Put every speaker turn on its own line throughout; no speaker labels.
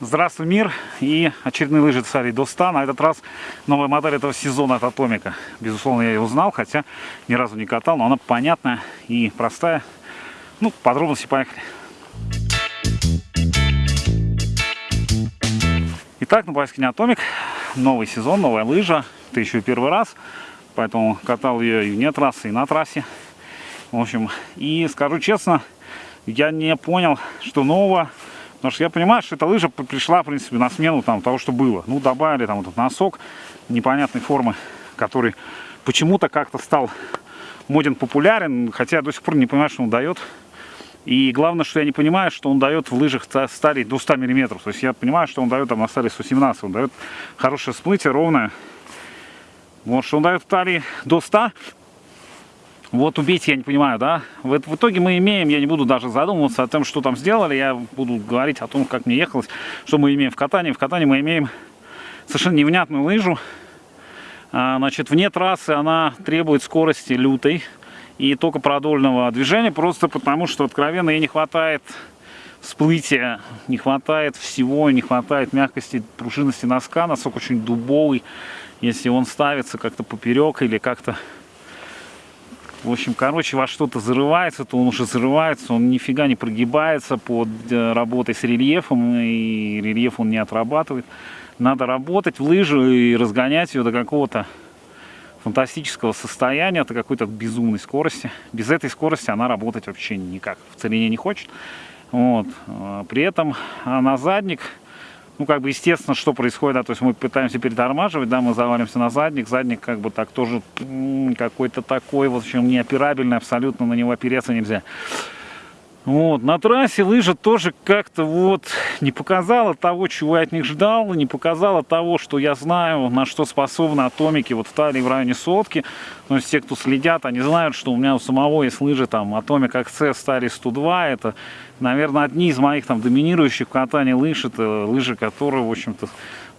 Здравствуй, мир! И очередные лыжи Царей до 100. На этот раз новая модель этого сезона от Атомика. Безусловно, я ее узнал, хотя ни разу не катал, но она понятная и простая. Ну, подробности поехали. Итак, на Байскине Атомик. Новый сезон, новая лыжа. Это еще первый раз. Поэтому катал ее и вне трассы, и на трассе. В общем, и скажу честно, я не понял, что нового. Потому что я понимаю, что эта лыжа пришла, в принципе, на смену там, того, что было. Ну, добавили там этот носок непонятной формы, который почему-то как-то стал моден популярен, хотя я до сих пор не понимаю, что он дает. И главное, что я не понимаю, что он дает в лыжах стали до 100 мм. То есть я понимаю, что он дает там на стали 117. Он дает хорошее всплытие, ровное. Вот, что он дает в талии до 100. Вот убить я не понимаю, да? В, в итоге мы имеем, я не буду даже задумываться о том, что там сделали. Я буду говорить о том, как мне ехалось, что мы имеем в катании. В катании мы имеем совершенно невнятную лыжу. А, значит, вне трассы она требует скорости лютой и только продольного движения, просто потому что откровенно ей не хватает всплытия, не хватает всего, не хватает мягкости, пружинности носка, носок очень дубовый, если он ставится как-то поперек или как-то в общем, короче, во что-то зарывается, то он уже зарывается, он нифига не прогибается под э, работой с рельефом, и рельеф он не отрабатывает. Надо работать в лыжу и разгонять ее до какого-то фантастического состояния, до какой-то безумной скорости. Без этой скорости она работать вообще никак в целине не хочет. Вот. А при этом а на задник, ну, как бы, естественно, что происходит, да, то есть мы пытаемся перетормаживать, да, мы завалимся на задник, задник, как бы, так тоже какой-то такой, в общем, неоперабельный, абсолютно на него опереться нельзя. Вот, на трассе лыжа тоже как-то вот не показала того, чего я от них ждал, не показала того, что я знаю, на что способны атомики вот в талии в районе сотки. То есть те, кто следят, они знают, что у меня у самого есть лыжи там Atomic Access Stari 102. Это, наверное, одни из моих там доминирующих в катании лыж. Это лыжи, которые, в общем-то,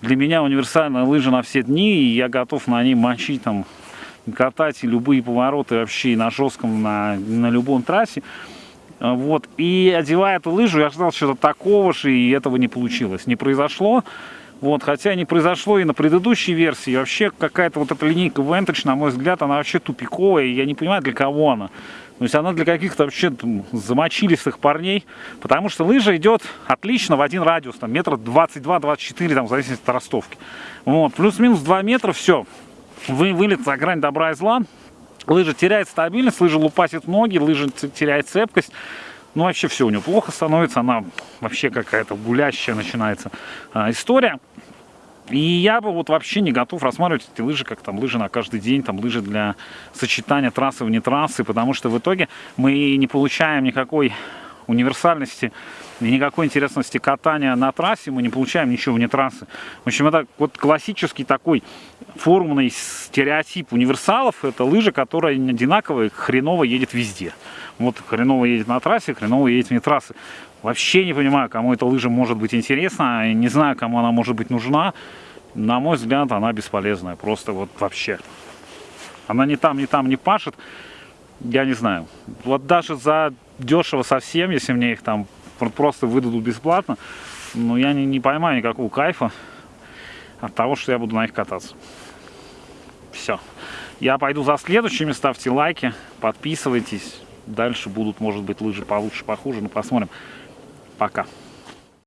для меня универсальная лыжа на все дни. И я готов на ней мочить там, катать и любые повороты вообще на жестком, на, на любом трассе. А, вот. И одевая эту лыжу, я ждал чего-то такого же, и этого не получилось. Не произошло. Вот, хотя не произошло и на предыдущей версии. Вообще какая-то вот эта линейка Vantage, на мой взгляд, она вообще тупиковая. И я не понимаю, для кого она. То есть она для каких-то вообще замочилистых парней. Потому что лыжа идет отлично в один радиус. Там метра 22-24, там, в зависимости от ростовки. Вот, плюс-минус 2 метра, все. Вы, вылет за грань добра и зла. Лыжа теряет стабильность, лыжа лупасит ноги, лыжа теряет цепкость. Ну, вообще все у нее плохо становится, она вообще какая-то гулящая начинается а, история. И я бы вот вообще не готов рассматривать эти лыжи как там лыжи на каждый день, там лыжи для сочетания трассы вне трассы, потому что в итоге мы не получаем никакой универсальности и никакой интересности катания на трассе, мы не получаем ничего вне трассы. В общем, это вот классический такой формульный стереотип универсалов. Это лыжа, которая одинаковая, хреново едет везде. Вот хреново едет на трассе, хреново едет вне трассы. Вообще не понимаю, кому эта лыжа может быть интересна, не знаю, кому она может быть нужна. На мой взгляд, она бесполезная, просто вот вообще. Она ни там, ни там не пашет, я не знаю. Вот даже за дешево совсем, если мне их там просто выдадут бесплатно, но я не, не поймаю никакого кайфа от того, что я буду на них кататься. Все. Я пойду за следующими, ставьте лайки, подписывайтесь. Дальше будут, может быть, лыжи получше, похуже, но посмотрим. Пока.